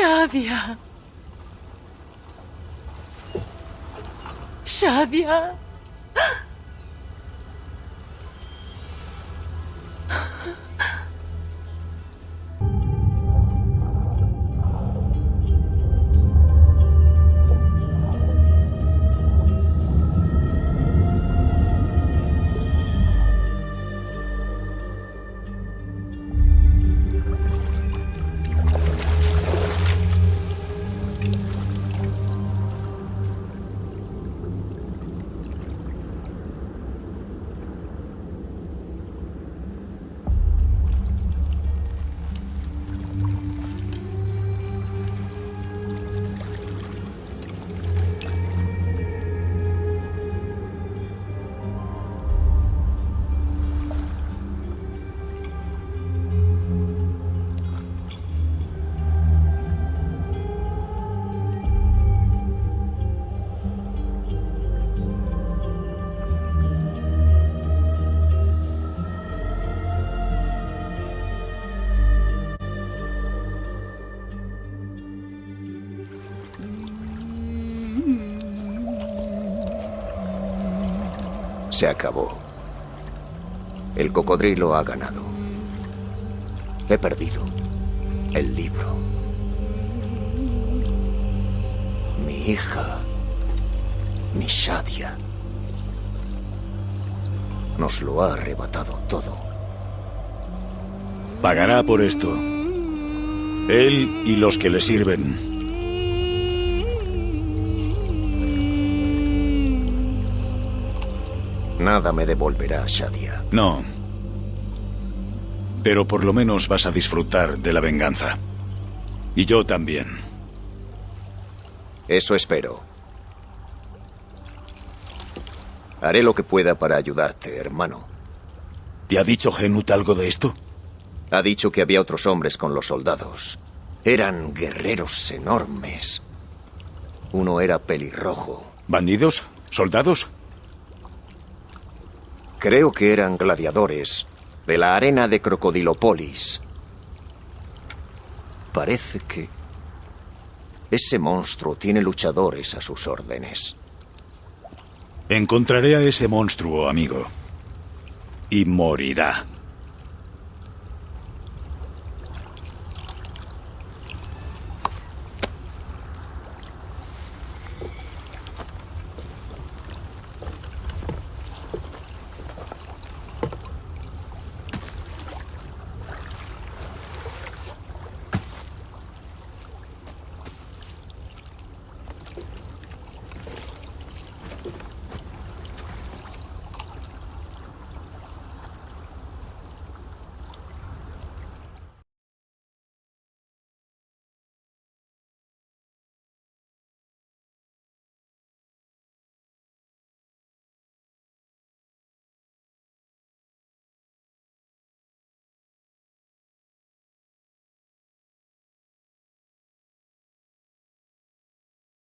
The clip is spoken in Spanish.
Shadia. Shadia. Se acabó. El cocodrilo ha ganado. He perdido el libro. Mi hija, mi Shadia, nos lo ha arrebatado todo. Pagará por esto. Él y los que le sirven. Nada me devolverá, Shadia. No. Pero por lo menos vas a disfrutar de la venganza. Y yo también. Eso espero. Haré lo que pueda para ayudarte, hermano. ¿Te ha dicho Genut algo de esto? Ha dicho que había otros hombres con los soldados. Eran guerreros enormes. Uno era pelirrojo. ¿Bandidos? ¿Soldados? Creo que eran gladiadores de la arena de Crocodilopolis. Parece que ese monstruo tiene luchadores a sus órdenes. Encontraré a ese monstruo, amigo. Y morirá.